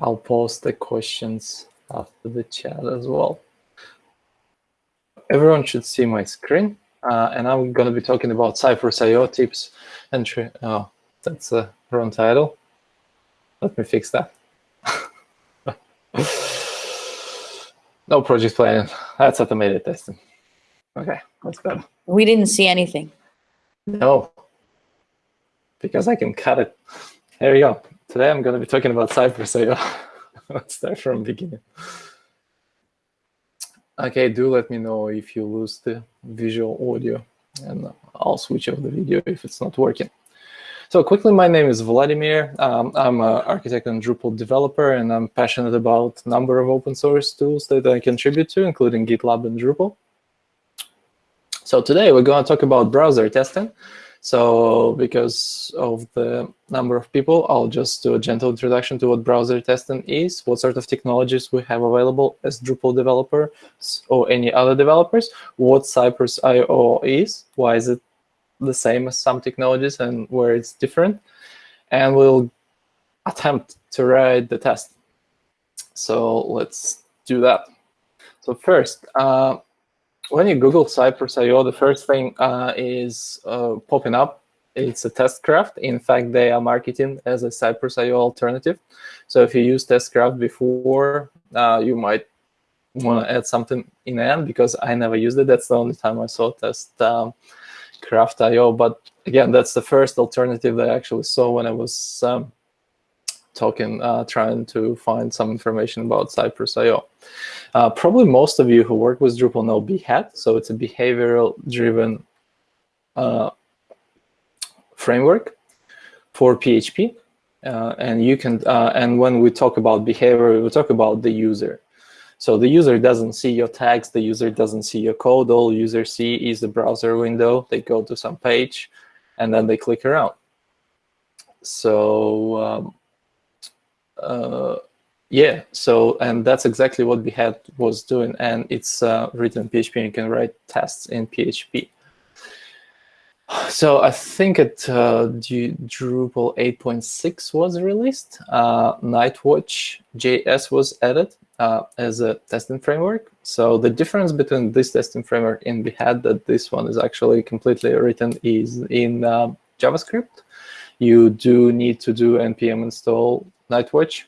I'll post the questions after the chat as well. Everyone should see my screen. Uh, and I'm going to be talking about Cypress IO tips and oh, that's a wrong title. Let me fix that. no project planning. That's automated testing. Okay, that's better. We didn't see anything. No, because I can cut it. There you go. Today I'm going to be talking about Cypress IO. Let's start from the beginning. Okay, do let me know if you lose the visual audio, and I'll switch off the video if it's not working. So quickly, my name is Vladimir. Um, I'm an architect and Drupal developer, and I'm passionate about a number of open source tools that I contribute to, including GitLab and Drupal. So today, we're going to talk about browser testing. So because of the number of people, I'll just do a gentle introduction to what browser testing is, what sort of technologies we have available as Drupal developers or any other developers, what Cypress IO is, why is it the same as some technologies and where it's different, and we'll attempt to write the test. So let's do that. So first, uh, when you Google Cypress IO, the first thing uh, is uh, popping up. It's a Testcraft. In fact, they are marketing as a Cypress IO alternative. So if you use Testcraft before, uh, you might want to add something in end because I never used it. That's the only time I saw Test um, Craft IO. But again, that's the first alternative that I actually saw when I was um, talking, uh, trying to find some information about Cypress.io. Uh, probably most of you who work with Drupal know Behat, so it's a behavioral-driven uh, framework for PHP. Uh, and you can, uh, and when we talk about behavior, we talk about the user. So the user doesn't see your tags, the user doesn't see your code. All user see is the browser window. They go to some page, and then they click around. So um, uh, yeah, so, and that's exactly what Behat was doing. And it's uh, written PHP, and you can write tests in PHP. So I think it uh, Drupal 8.6 was released. Uh, Nightwatch JS was added uh, as a testing framework. So the difference between this testing framework and Behat that this one is actually completely written is in uh, JavaScript. You do need to do npm install Nightwatch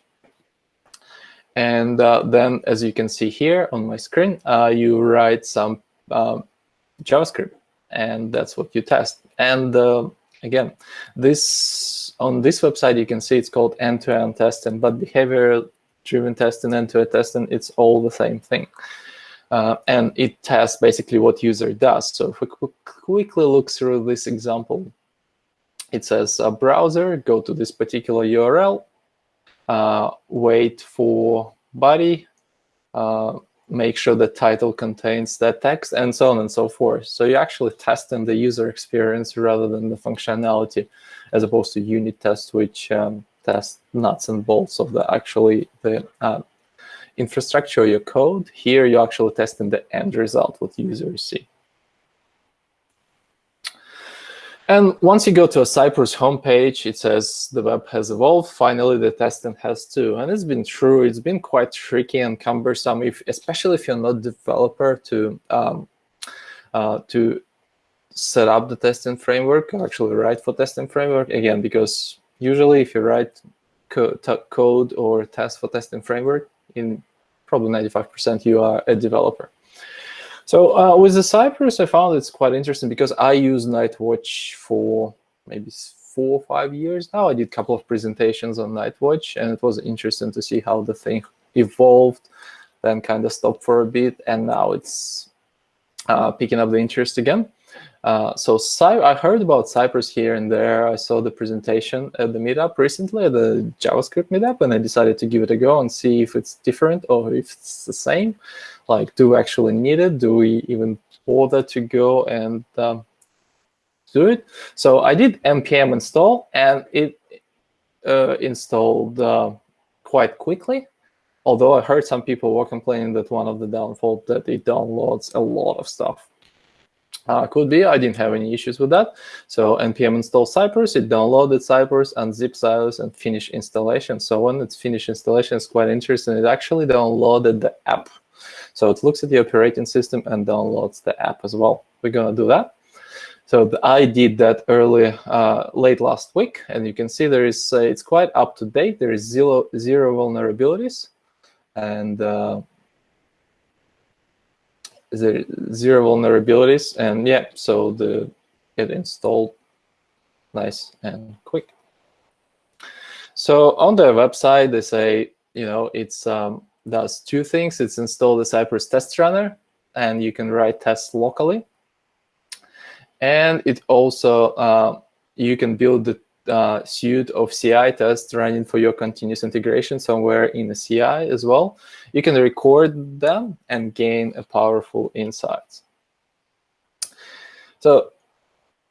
and uh, then, as you can see here on my screen, uh, you write some um, JavaScript, and that's what you test. And uh, again, this on this website, you can see it's called end-to-end -end testing, but behavior-driven testing, end-to-end testing, it's all the same thing. Uh, and it tests basically what user does. So if we quickly look through this example, it says a browser, go to this particular URL, uh, wait for body, uh, make sure the title contains that text, and so on and so forth. So you're actually testing the user experience rather than the functionality, as opposed to unit tests, which um, test nuts and bolts of the actually the uh, infrastructure, your code. Here, you're actually testing the end result, what users see. And once you go to a Cypress homepage, it says the web has evolved. Finally, the testing has too. And it's been true. It's been quite tricky and cumbersome, if, especially if you're not a developer, to um, uh, to set up the testing framework, actually write for testing framework. Again, because usually if you write co code or test for testing framework, in probably 95% you are a developer. So uh, with the Cypress, I found it's quite interesting because I use Nightwatch for maybe four or five years now. I did a couple of presentations on Nightwatch, and it was interesting to see how the thing evolved, then kind of stopped for a bit, and now it's uh, picking up the interest again. Uh, so I heard about Cypress here and there. I saw the presentation at the meetup recently, the JavaScript meetup, and I decided to give it a go and see if it's different or if it's the same. Like, do we actually need it? Do we even bother to go and um, do it? So I did npm install, and it uh, installed uh, quite quickly. Although I heard some people were complaining that one of the downfalls that it downloads a lot of stuff Uh, could be, I didn't have any issues with that. So npm install Cypress, it downloaded Cypress and zip silos and finish installation. So when it's finished installation, it's quite interesting. It actually downloaded the app. So it looks at the operating system and downloads the app as well. We're gonna do that. So I did that early, uh, late last week, and you can see there is, uh, it's quite up to date. There is zero, zero vulnerabilities, and there zero vulnerabilities, and yeah, so the it installed nice and quick. So on their website, they say, you know, it's um, does two things. It's install the Cypress test runner, and you can write tests locally. And it also, uh, you can build the uh, suite of CI tests running for your continuous integration somewhere in the CI as well. You can record them and gain a powerful insights. So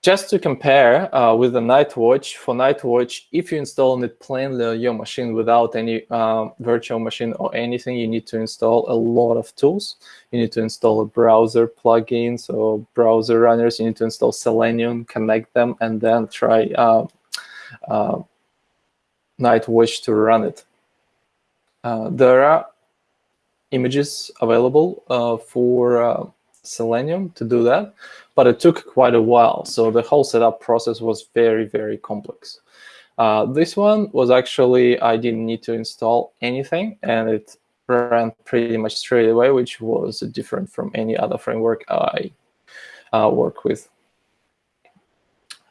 just to compare uh, with the Nightwatch, for Nightwatch, if you install it plainly on your machine without any um, virtual machine or anything, you need to install a lot of tools. You need to install a browser plugins or browser runners. You need to install Selenium, connect them, and then try uh, uh, Nightwatch to run it. Uh, there are images available uh, for uh, Selenium to do that, but it took quite a while. So the whole setup process was very, very complex. Uh, this one was actually, I didn't need to install anything and it ran pretty much straight away, which was different from any other framework I uh, work with.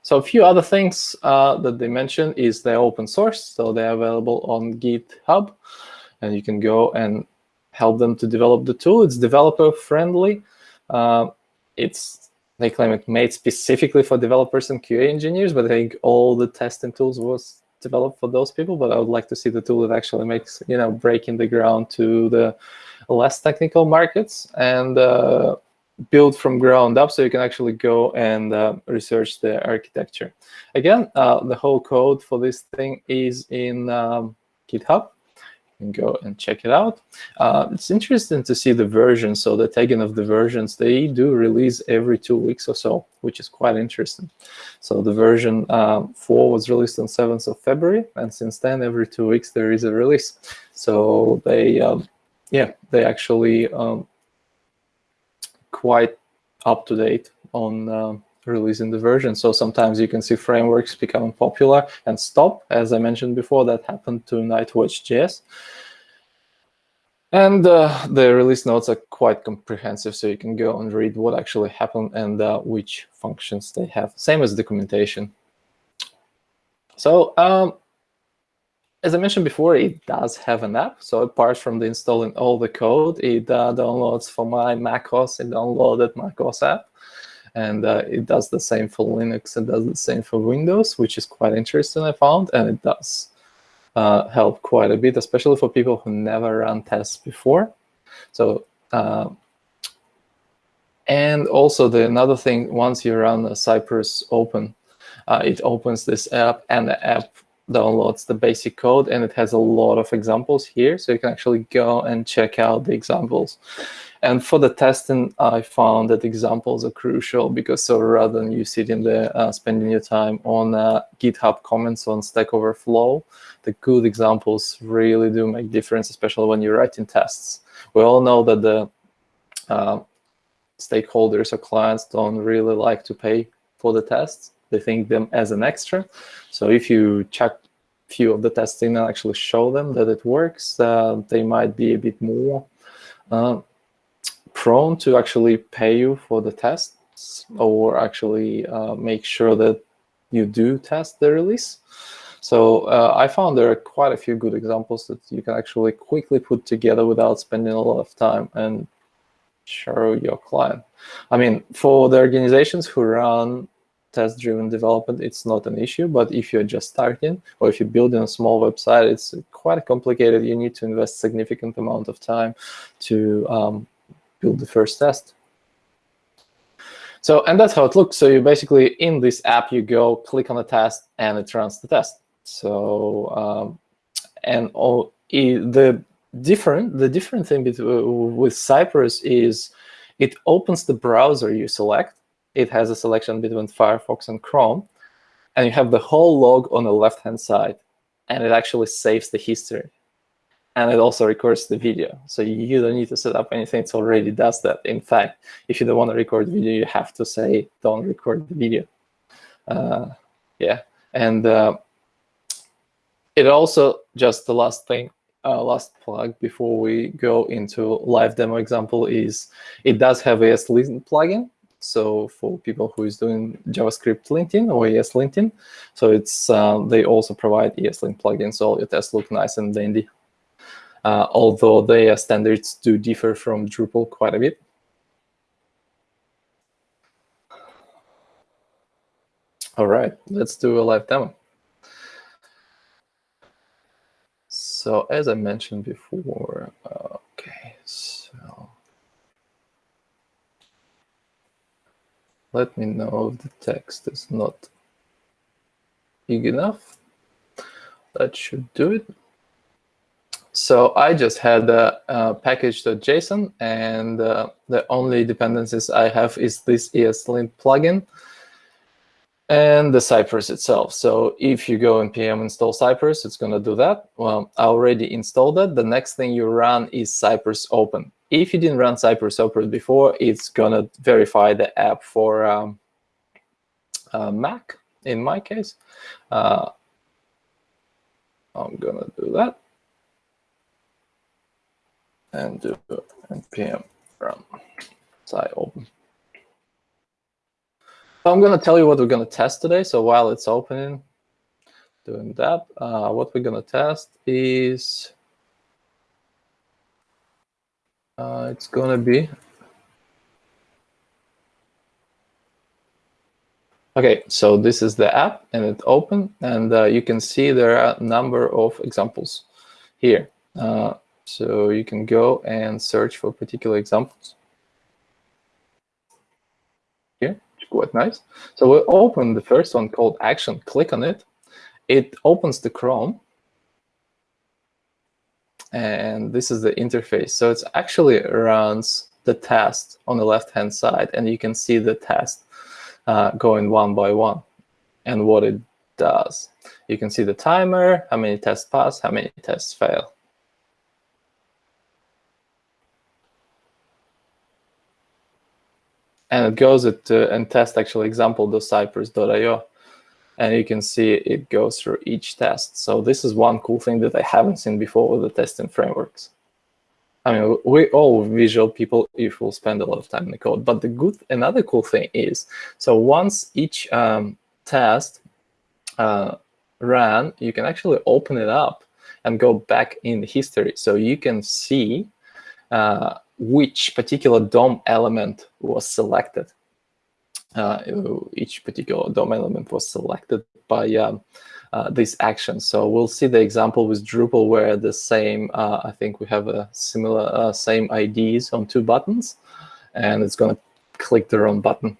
So a few other things uh, that they mentioned is they're open source, so they're available on GitHub, and you can go and help them to develop the tool. It's developer friendly. Uh, it's they claim it made specifically for developers and QA engineers, but I think all the testing tools was developed for those people. But I would like to see the tool that actually makes you know breaking the ground to the less technical markets and uh, build from ground up, so you can actually go and uh, research the architecture. Again, uh, the whole code for this thing is in um, GitHub You can go and check it out. Uh, it's interesting to see the versions. So the tagging of the versions, they do release every two weeks or so, which is quite interesting. So the version um, 4 was released on 7th of February, and since then, every two weeks there is a release. So they, um, yeah, they actually um, quite up to date on um, releasing the version. So sometimes you can see frameworks becoming popular and stop. As I mentioned before, that happened to Nightwatch.js. And uh, the release notes are quite comprehensive, so you can go and read what actually happened and uh, which functions they have. Same as documentation. So um, as I mentioned before, it does have an app. So apart from the installing all the code, it uh, downloads for my macOS, it downloaded macOS app and uh, it does the same for Linux. It does the same for Windows, which is quite interesting, I found, and it does uh, help quite a bit, especially for people who never run tests before. So, uh, and also the another thing, once you run Cypress open, uh, it opens this app, and the app downloads the basic code, and it has a lot of examples here, so you can actually go and check out the examples. And for the testing, I found that examples are crucial because so rather than you sitting there uh, spending your time on uh, GitHub comments on Stack Overflow, the good examples really do make difference, especially when you're writing tests. We all know that the uh, stakeholders or clients don't really like to pay for the tests. They think them as an extra. So if you check few of the testing and actually show them that it works, uh, they might be a bit more uh, prone to actually pay you for the tests or actually uh, make sure that you do test the release. So uh, I found there are quite a few good examples that you can actually quickly put together without spending a lot of time and show your client. I mean, for the organizations who run test-driven development, it's not an issue. But if you're just starting or if you're building a small website, it's quite complicated. You need to invest significant amount of time to um, build the first test. So, and that's how it looks. So you basically, in this app, you go click on the test and it runs the test. So, um, and all, the different, the different thing with Cypress is it opens the browser you select. It has a selection between Firefox and Chrome, and you have the whole log on the left-hand side, and it actually saves the history. And it also records the video. So you don't need to set up anything, it already does that. In fact, if you don't want to record video, you have to say, don't record the video. Uh, yeah, and uh, it also, just the last thing, uh, last plug before we go into live demo example is it does have a ESLint plugin. So for people who is doing JavaScript linting or ESLinting, so it's uh, they also provide ESLint plugins, so all your tests look nice and dandy. Uh, although their standards do differ from Drupal quite a bit. All right, let's do a live demo. So as I mentioned before, okay, so let me know if the text is not big enough. That should do it. So I just had a, a package.json, and uh, the only dependencies I have is this ESLint plugin and the Cypress itself. So if you go npm install Cypress, it's going to do that. Well, I already installed it. The next thing you run is Cypress open. If you didn't run Cypress open before, it's going to verify the app for um, uh, Mac, in my case. Uh, I'm going to do that. And do npm run cy open. I'm going to tell you what we're going to test today. So while it's opening, doing that, uh, what we're going to test is uh, it's going to be Okay, so this is the app and it open and uh, you can see there are a number of examples here. Uh, so you can go and search for particular examples. Quite nice. So we open the first one called action, click on it. It opens the Chrome. And this is the interface. So it actually runs the test on the left-hand side, and you can see the test uh, going one by one and what it does. You can see the timer, how many tests pass, how many tests fail. And it goes at, uh, and test actually example.cypress.io and you can see it goes through each test. So this is one cool thing that I haven't seen before with the testing frameworks. I mean, we all visual people if we'll spend a lot of time in the code. But the good, another cool thing is, so once each um, test uh, ran, you can actually open it up and go back in history. So you can see uh, which particular DOM element was selected. Uh, each particular DOM element was selected by um, uh, this action. So we'll see the example with Drupal where the same, uh, I think we have a similar, uh, same IDs on two buttons, and it's going to click the wrong button.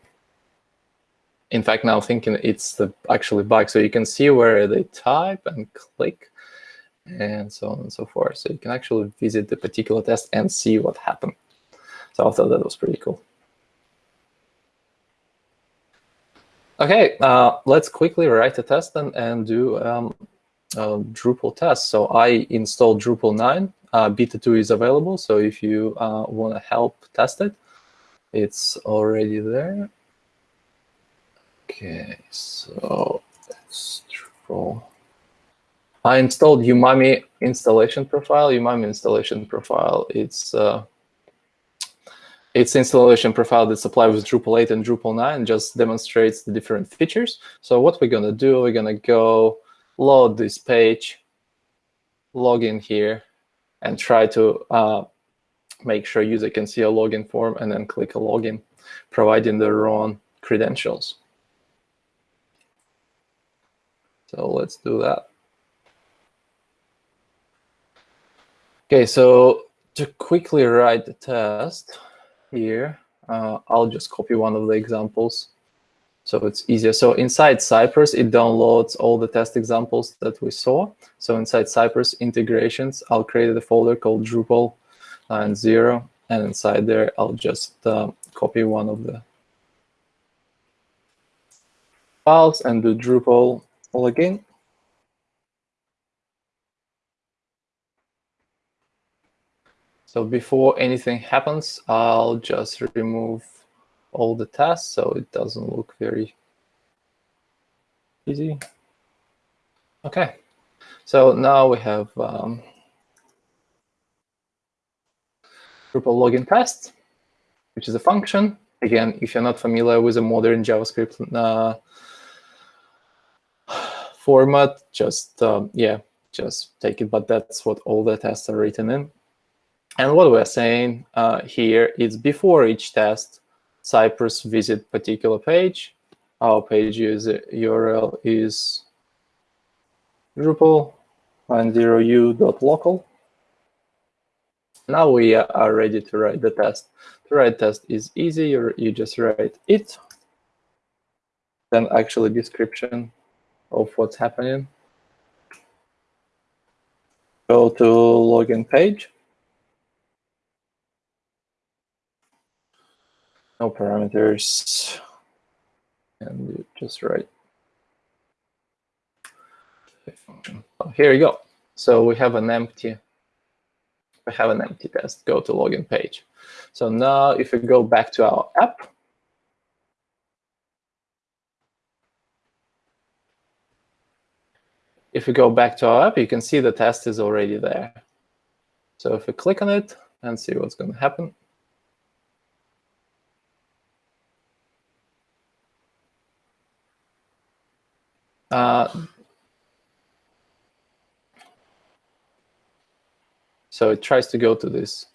In fact, now thinking it's the actually bug. So you can see where they type and click and so on and so forth. So you can actually visit the particular test and see what happened. So I thought that was pretty cool. Okay, uh, let's quickly write a test and, and do um, a Drupal test. So I installed Drupal 9. Uh, Beta 2 is available, so if you uh, want to help test it, it's already there. Okay, so let's Drupal. I installed Umami installation profile. Umami installation profile, it's uh, it's installation profile that's applied with Drupal 8 and Drupal 9 just demonstrates the different features. So what we're going to do, we're going to go load this page, log in here, and try to uh, make sure user can see a login form and then click a login, providing the wrong credentials. So let's do that. Okay, so to quickly write the test here, uh, I'll just copy one of the examples so it's easier. So inside Cypress, it downloads all the test examples that we saw. So inside Cypress integrations, I'll create a folder called Drupal and zero, and inside there, I'll just uh, copy one of the files and do Drupal login. So before anything happens, I'll just remove all the tasks so it doesn't look very easy. Okay, so now we have um, Drupal login test, which is a function. Again, if you're not familiar with a modern JavaScript uh, format, just, um, yeah, just take it, but that's what all the tests are written in. And what we're saying uh, here is before each test, Cypress visit particular page. Our page user URL is Drupal 90u.local. Now we are ready to write the test. To write test is easy. You, you just write it, then actually description of what's happening. Go to login page. No parameters, and just write function. Oh, here you go. So we have an empty, we have an empty test. Go to login page. So now if we go back to our app, if we go back to our app, you can see the test is already there. So if we click on it and see what's going to happen, Uh, so it tries to go to this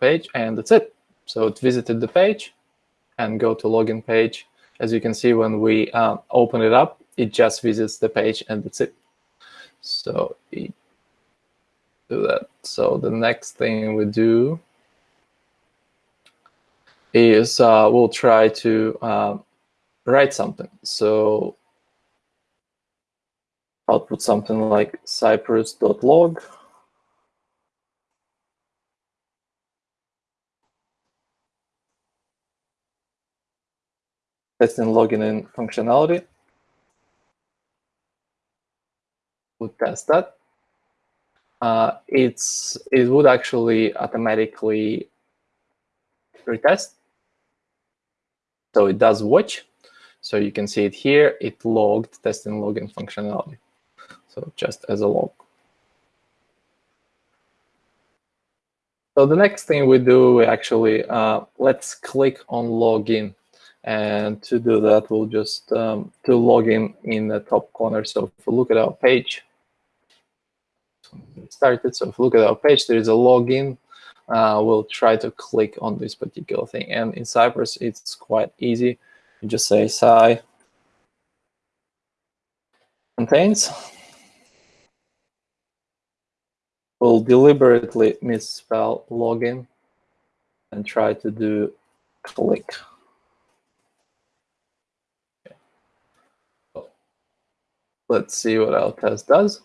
page, and that's it. So it visited the page and go to login page. As you can see, when we uh, open it up, it just visits the page, and that's it. So we do that. So the next thing we do is uh, we'll try to uh, write something. So output something like cypress.log. Testing login in functionality. We'll test that. Uh, it's it would actually automatically retest. So it does watch. So you can see it here. It logged testing login functionality so just as a log. So the next thing we do, we actually, uh, let's click on login. And to do that, we'll just um, to log in in the top corner. So if we look at our page, started. So if we look at our page, there is a login. Uh, we'll try to click on this particular thing. And in Cypress, it's quite easy. You just say cy contains will deliberately misspell login and try to do click. Let's see what our test does.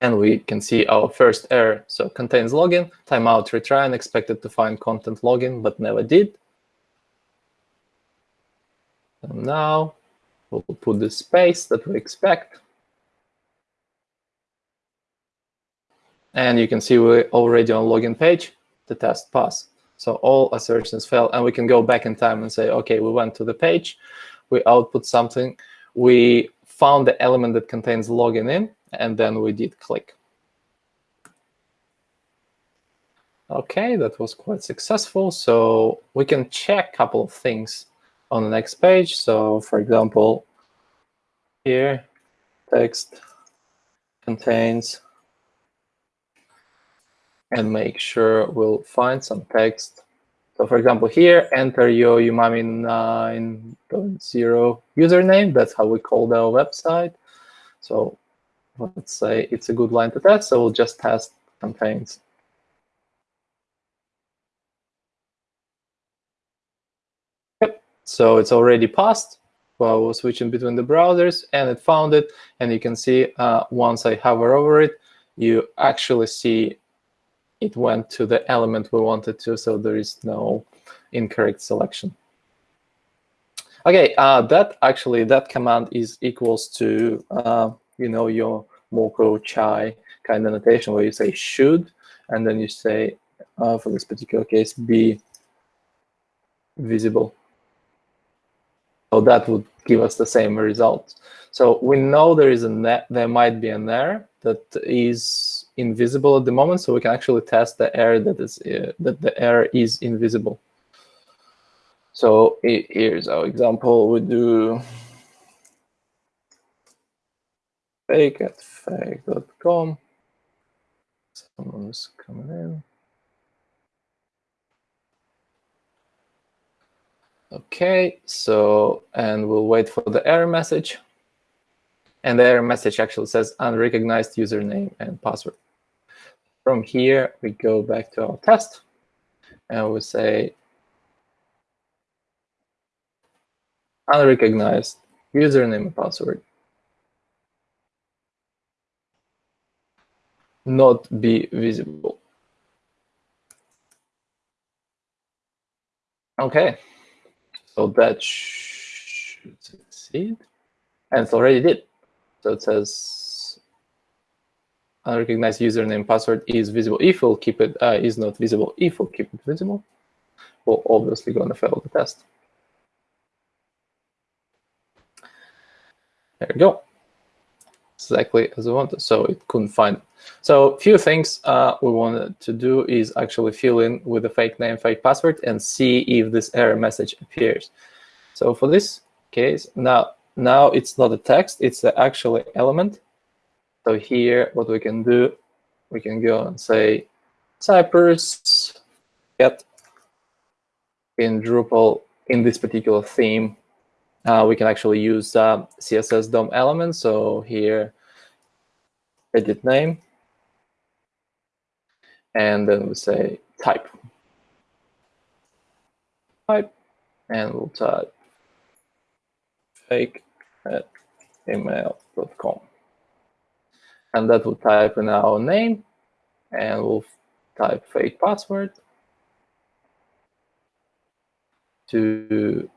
And we can see our first error. So contains login, timeout retry, and expected to find content login, but never did. And now we'll put the space that we expect. And you can see we're already on login page, the test pass. So all assertions fail, and we can go back in time and say, okay, we went to the page, we output something, we found the element that contains login in, and then we did click. Okay, that was quite successful. So we can check a couple of things on the next page. So for example, here, text contains and make sure we'll find some text. So for example, here, enter your Umami 9.0 username. That's how we called our website. So let's say it's a good line to test. So we'll just test contains. Yep. So it's already passed while we're switching between the browsers, and it found it. And you can see uh, once I hover over it, you actually see it went to the element we wanted to, so there is no incorrect selection. Okay, uh, that actually, that command is equals to, uh, you know, your Mocha Chai kind of notation where you say should, and then you say, uh, for this particular case, be visible. So that would give us the same result. So we know there is a there might be an error that is invisible at the moment, so we can actually test the error that is uh, that the error is invisible. So here's our example. We do fake at fake.com. Someone's coming in. Okay, so, and we'll wait for the error message. And the error message actually says unrecognized username and password. From here, we go back to our test and we say unrecognized username and password. Not be visible. Okay, so that should succeed. And it already did. So it says unrecognized username password is visible if we'll keep it uh, is not visible if we'll keep it visible. We're obviously going to fail the test. There we go. Exactly as we wanted. So it couldn't find. So a few things uh, we wanted to do is actually fill in with a fake name, fake password, and see if this error message appears. So for this case, now now it's not a text, it's the actual element. So here, what we can do, we can go and say Cypress get in Drupal in this particular theme. Uh, we can actually use uh, CSS DOM elements. So here, edit name, and then we say type. Type, and we'll type fake at gmail.com. And that will type in our name, and we'll type fake password to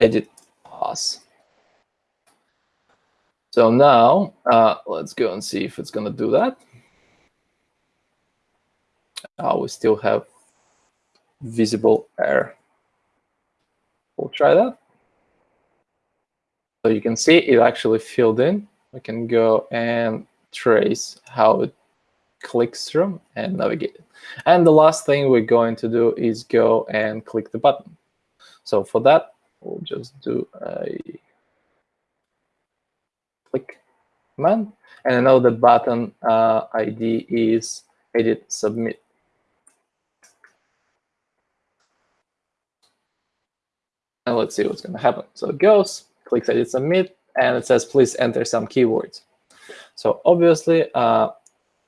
edit pass. So now uh, let's go and see if it's going to do that. Uh, we still have visible error. We'll try that. So you can see it actually filled in. We can go and trace how it clicks through and navigate it. And the last thing we're going to do is go and click the button. So for that, we'll just do a click command. And I know the button uh, ID is edit submit. And let's see what's going to happen. So it goes, clicks edit submit, and it says, please enter some keywords. So obviously, uh,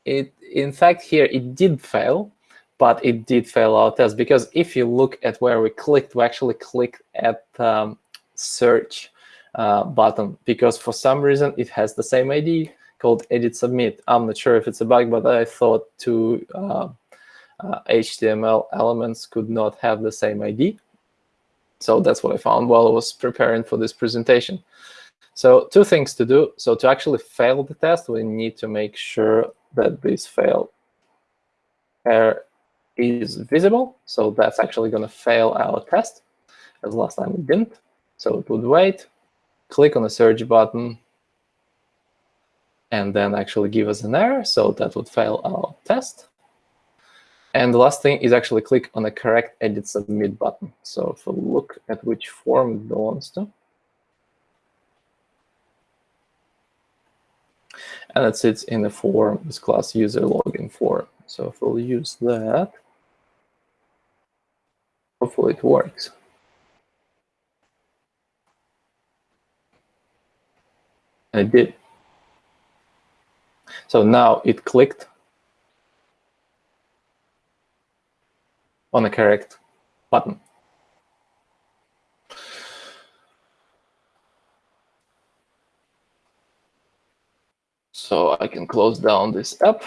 it in fact here it did fail, but it did fail our test because if you look at where we clicked, we actually clicked at um, search uh, button because for some reason it has the same ID called edit submit. I'm not sure if it's a bug, but I thought two uh, uh, HTML elements could not have the same ID. So that's what I found while I was preparing for this presentation. So two things to do. So to actually fail the test, we need to make sure that this fail error is visible. So that's actually going to fail our test, as last time we didn't. So it would wait, click on the search button, and then actually give us an error. So that would fail our test. And the last thing is actually click on the correct edit submit button. So if we look at which form it belongs to. And it sits in the form, this class user login form. So if we'll use that, hopefully it works. And it did. So now it clicked on the correct button. So I can close down this app.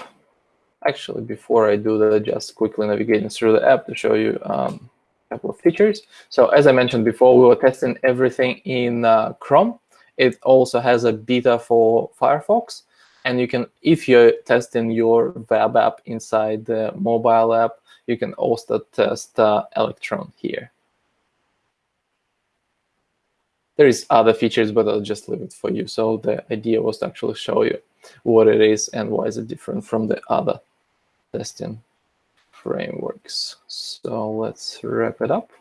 Actually, before I do that, just quickly navigating through the app to show you um, couple of features. So as I mentioned before, we were testing everything in uh, Chrome. It also has a beta for Firefox. And you can, if you're testing your web app inside the mobile app, you can also test Electron here. There is other features, but I'll just leave it for you. So the idea was to actually show you what it is and why is it different from the other testing frameworks. So let's wrap it up.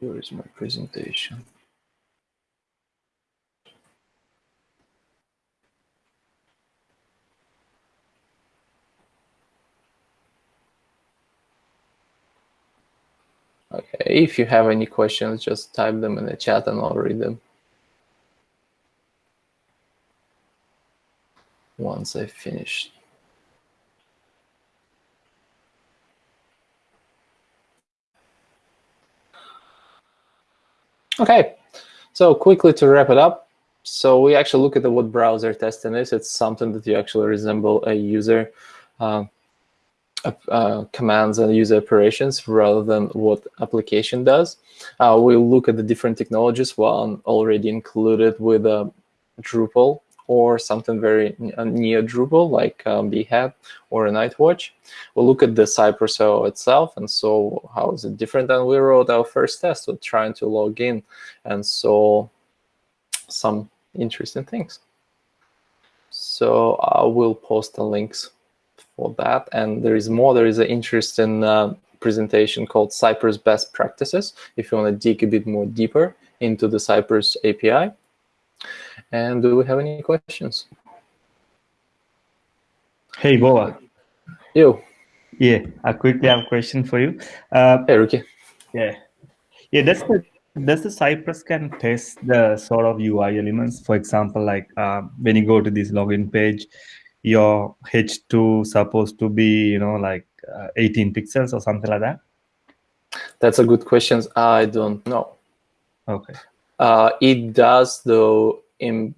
Where is my presentation? Okay, if you have any questions, just type them in the chat and I'll read them. Once I finish. Okay, so quickly to wrap it up. So we actually look at the, what browser testing is. It's something that you actually resemble a user uh, uh, commands and user operations rather than what application does. Uh, we'll look at the different technologies, one already included with a Drupal or something very near Drupal like um, Behat or a Nightwatch. We'll look at the Cypress IO itself and so how is it different than we wrote our first test with trying to log in and so some interesting things. So I will post the links for that. And there is more. There is an interesting uh, presentation called Cypress Best Practices, if you want to dig a bit more deeper into the Cypress API. And do we have any questions? Hey, Boa. You. Yeah, I quickly have a question for you. Uh, hey, Ricky. Yeah. Yeah, that's the does the Cypress can test the sort of UI elements? For example, like uh, when you go to this login page, your H2 supposed to be, you know, like uh, 18 pixels or something like that? That's a good question. I don't know. Okay. Uh, it does, though, in,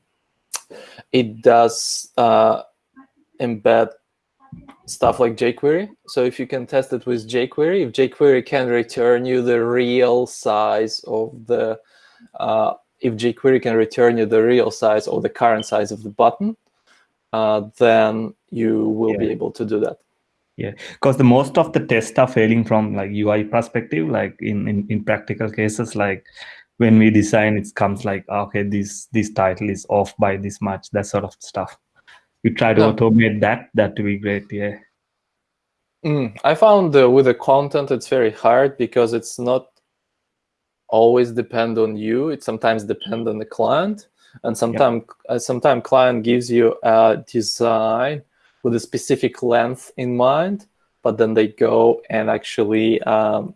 it does uh, embed stuff like jQuery. So if you can test it with jQuery, if jQuery can return you the real size of the, uh, if jQuery can return you the real size or the current size of the button, uh, then you will yeah. be able to do that. Yeah, because the most of the tests are failing from like UI perspective, like in, in, in practical cases, like when we design, it comes like, okay, this this title is off by this much, that sort of stuff. You try to automate that, that would be great, yeah. Mm, I found uh, with the content, it's very hard because it's not always depend on you. It sometimes depend on the client and sometimes yeah. uh, sometimes client gives you a design with a specific length in mind but then they go and actually um,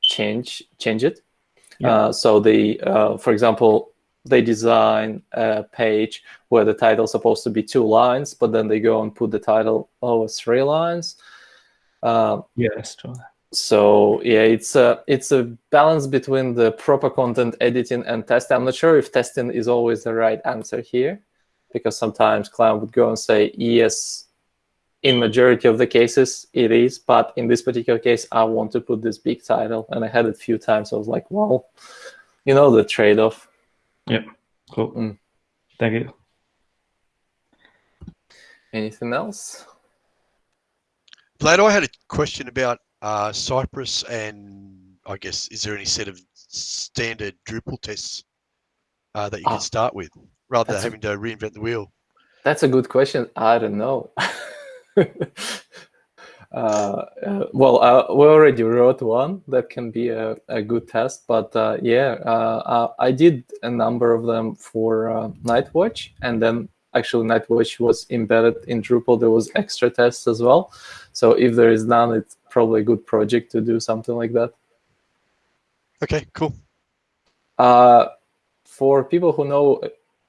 change change it yeah. uh, so they uh, for example they design a page where the title is supposed to be two lines but then they go and put the title over three lines uh, yes true so yeah, it's a it's a balance between the proper content editing and testing. I'm not sure if testing is always the right answer here, because sometimes client would go and say yes. In majority of the cases, it is, but in this particular case, I want to put this big title, and I had it a few times. I was like, well, you know the trade-off. Yep. Cool. Mm. Thank you. Anything else? Vlad, I had a question about uh, Cypress and I guess, is there any set of standard Drupal tests uh, that you can ah, start with rather than having to reinvent the wheel? That's a good question. I don't know. uh, uh, well, uh, we already wrote one that can be a, a good test, but uh, yeah, uh, I did a number of them for Nightwatch, and then actually Nightwatch was embedded in Drupal. There was extra tests as well. So if there is none, it's probably a good project to do something like that. Okay, cool. Uh, for people who know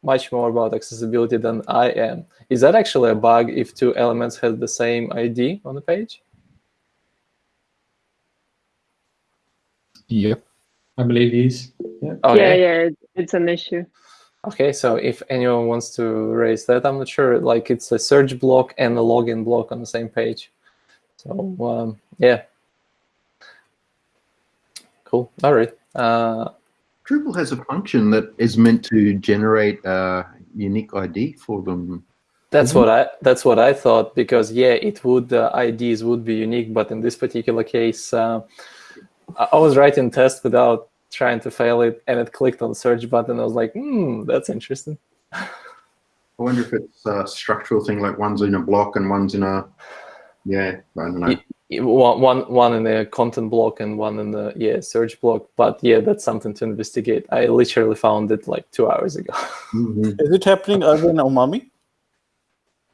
much more about accessibility than I am, is that actually a bug if two elements have the same ID on the page? Yep, I believe it is. Yeah, okay. yeah, yeah, it's an issue. Okay, so if anyone wants to raise that, I'm not sure. Like it's a search block and a login block on the same page. So um, yeah, cool. All right. Uh, Drupal has a function that is meant to generate a unique ID for them. That's Mhm. what I that's what I thought because yeah, it would uh, IDs would be unique, but in this particular case, uh, I I was writing test without trying to fail it, and it clicked on the search button. I was like, hmm, that's interesting. I wonder if it's a structural thing, like one's in a block and one's in a, yeah, I don't know. Ye- One, one, one in the content block and one in the yeah search block. But yeah, that's something to investigate. I literally found it like two hours ago. Mhm. Is it happening over in Umami?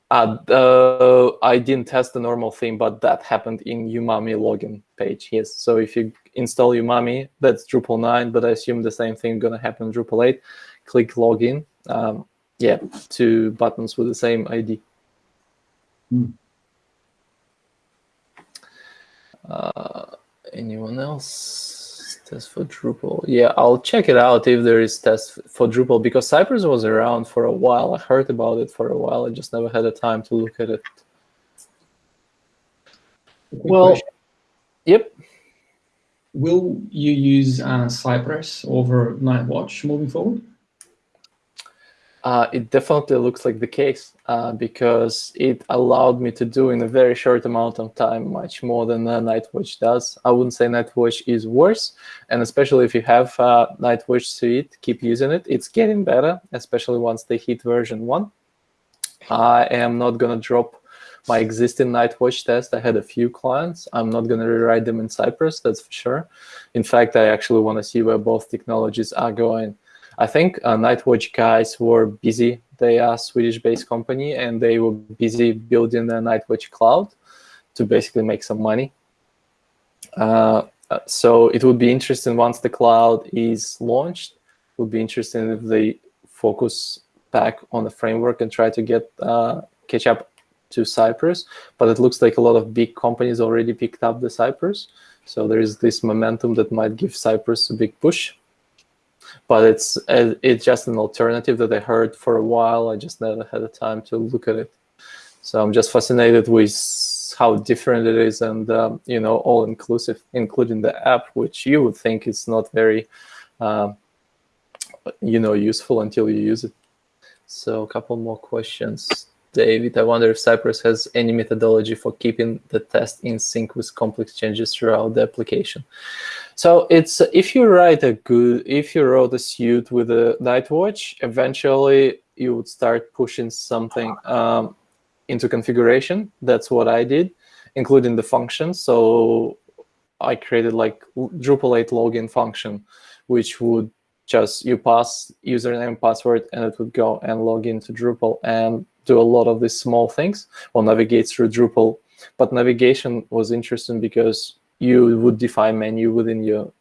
Uh, uh, I didn't test the normal theme, but that happened in Umami login page. Yes. So if you install Umami, that's Drupal 9, but I assume the same thing gonna happen in Drupal 8. Click login. Um, yeah, two buttons with the same ID. Hmm. Uh, anyone else? Test for Drupal. Yeah, I'll check it out if there is test for Drupal because Cypress was around for a while. I heard about it for a while. I just never had the time to look at it. Well, question. Yep. will you use uh, Cypress over Nightwatch moving forward? Uh, it definitely looks like the case uh, because it allowed me to do in a very short amount of time much more than uh, Nightwatch does. I wouldn't say Nightwatch is worse, and especially if you have uh, Nightwatch suite, keep using it. It's getting better, especially once they hit version one. I am not gonna drop my existing Nightwatch test. I had a few clients. I'm not gonna rewrite them in Cypress, that's for sure. In fact, I actually want to see where both technologies are going. I think uh, Nightwatch guys were busy. They are Swedish-based company, and they were busy building the Nightwatch cloud to basically make some money. Uh, so it would be interesting once the cloud is launched. It would be interesting if they focus back on the framework and try to get uh, catch up to Cypress. But it looks like a lot of big companies already picked up the Cypress. So there is this momentum that might give Cypress a big push but it's uh, it's just an alternative that I heard for a while. I just never had the time to look at it. So I'm just fascinated with how different it is, and um, you know, all inclusive, including the app, which you would think is not very, um, you know, useful until you use it. So a couple more questions. David, I wonder if Cypress has any methodology for keeping the test in sync with complex changes throughout the application. So it's if you write a good, if you wrote a suit with a Nightwatch, eventually you would start pushing something um, into configuration. That's what I did, including the functions. So I created like Drupal 8 login function, which would just you pass username, password, and it would go and log into Drupal and do a lot of these small things or navigate through Drupal. But navigation was interesting because you would define menu within your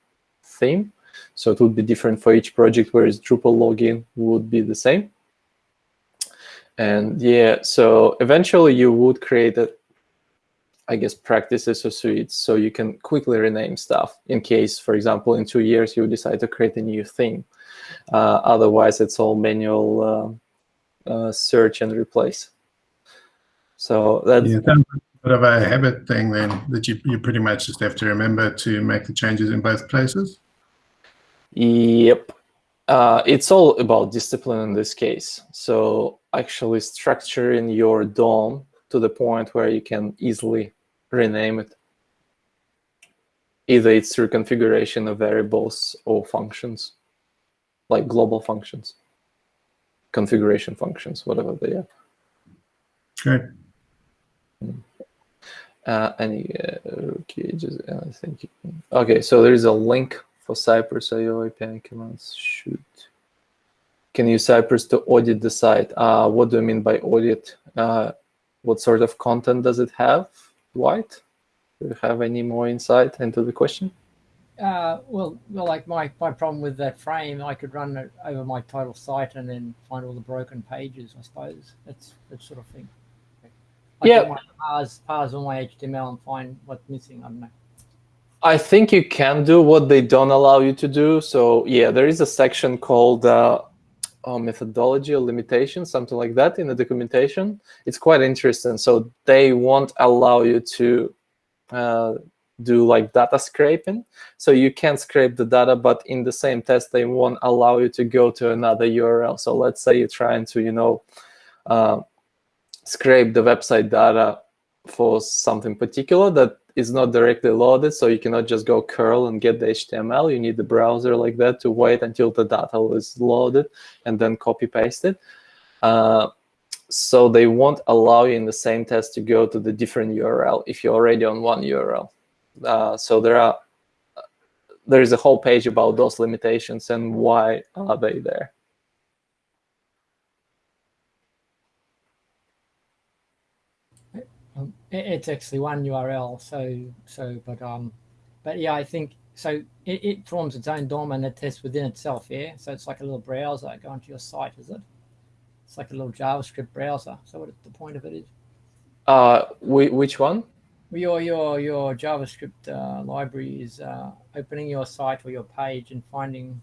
theme. So it would be different for each project, whereas Drupal login would be the same. And yeah, so eventually you would create a, I guess, practices or suites so you can quickly rename stuff in case, for example, in two years you decide to create a new theme. Uh, otherwise, it's all manual uh, uh, search and replace. So that's Yeah, bit of a habit thing then that you, you pretty much just have to remember to make the changes in both places. Yep. Uh, it's all about discipline in this case. So actually structuring your DOM to the point where you can easily rename it. Either it's through configuration of variables or functions, like global functions, configuration functions, whatever they are. Great. Uh, any uh, okay, just uh, thank you. Okay, so there is a link for Cypress IO API commands. Shoot. Can use Cypress to audit the site. Uh, what do you mean by audit? Uh, what sort of content does it have? White? Do you have any more insight into the question? Uh, well, well, like my, my problem with that frame, I could run it over my total site and then find all the broken pages. I suppose that's that sort of thing. I Yeah. can parse parse all my HTML and find what's missing. I don't know. I think you can do what they don't allow you to do. So yeah, there is a section called uh, oh, methodology or limitation, something like that in the documentation. It's quite interesting. So they won't allow you to uh, do like data scraping. So you can scrape the data, but in the same test, they won't allow you to go to another URL. So let's say you're trying to, you know, uh, scrape the website data for something particular that is not directly loaded. So you cannot just go curl and get the HTML. You need the browser like that to wait until the data is loaded and then copy paste it. Uh, so they won't allow you in the same test to go to the different URL if you're already on one URL. Uh, so there are there is a whole page about those limitations and why are they there. Um, it, it's actually one URL. So so, but um, but yeah, I think so. It, it forms its own DOM and it tests within itself. Yeah. So it's like a little browser going to your site, is it? It's like a little JavaScript browser. So what the point of it is? Uh, which one? Your your your JavaScript uh, library is uh, opening your site or your page and finding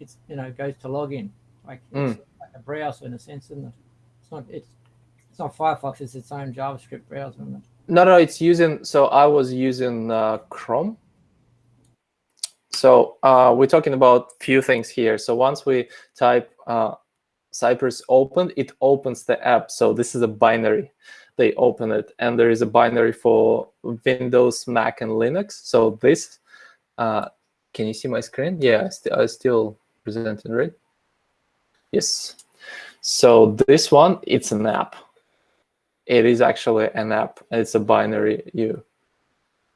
it's you know goes to login like Mm. it's like a browser in a sense, isn't it? It's not it's it's not Firefox. It's its own JavaScript browser? No, no, it's using. So I was using uh, Chrome. So uh, we're talking about few things here. So once we type uh, Cypress open, it opens the app. So this is a binary. They open it, and there is a binary for Windows, Mac, and Linux. So this, uh, can you see my screen? Yeah, I, st I still presenting, right? Yes. So this one, it's an app it is actually an app. It's a binary. You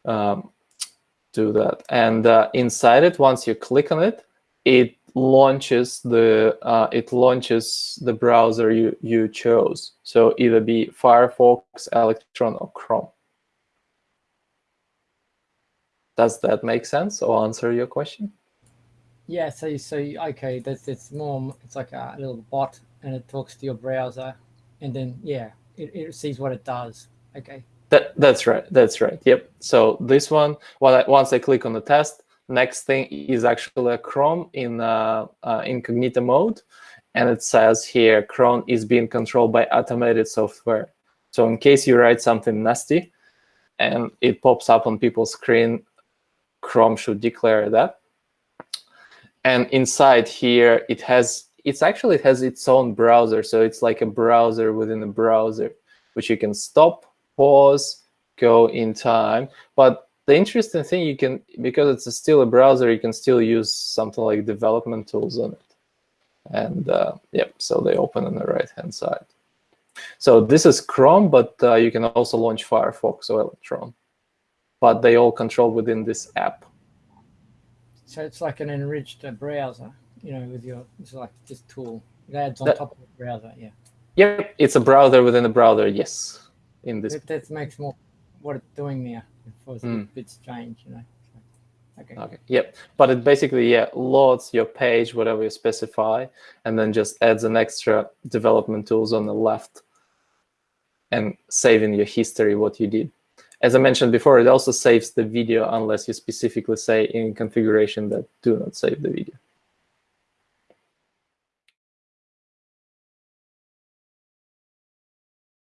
um, do that, and uh, inside it, once you click on it, it launches the uh, it launches the browser you you chose. So either be Firefox, Electron, or Chrome. Does that make sense or answer your question? Yeah. So so okay, that's it's more it's like a little bot and it talks to your browser, and then yeah, it, it sees what it does. Okay. That that's right. That's right. Yep. So this one, I, once I click on the test, next thing is actually a Chrome in uh, uh, incognito mode, and it says here Chrome is being controlled by automated software. So in case you write something nasty, and it pops up on people's screen, Chrome should declare that. And inside here, it has it's actually it has its own browser. So it's like a browser within a browser, which you can stop, pause, go in time. But the interesting thing you can, because it's a still a browser, you can still use something like development tools on it. And uh, yep, so they open on the right-hand side. So this is Chrome, but uh, you can also launch Firefox or Electron. But they all control within this app. So it's like an enriched browser, you know, with your it's like this tool. It adds on That- top of the browser. Yeah. Yep, it's a browser within a browser, yes. In this, That, that makes more what it's doing there. The Mm. bit strange, you know. Okay. okay, yep. But it basically, yeah, loads your page, whatever you specify, and then just adds an extra development tools on the left and saving your history, what you did. As I mentioned before, it also saves the video unless you specifically say in configuration that do not save the video.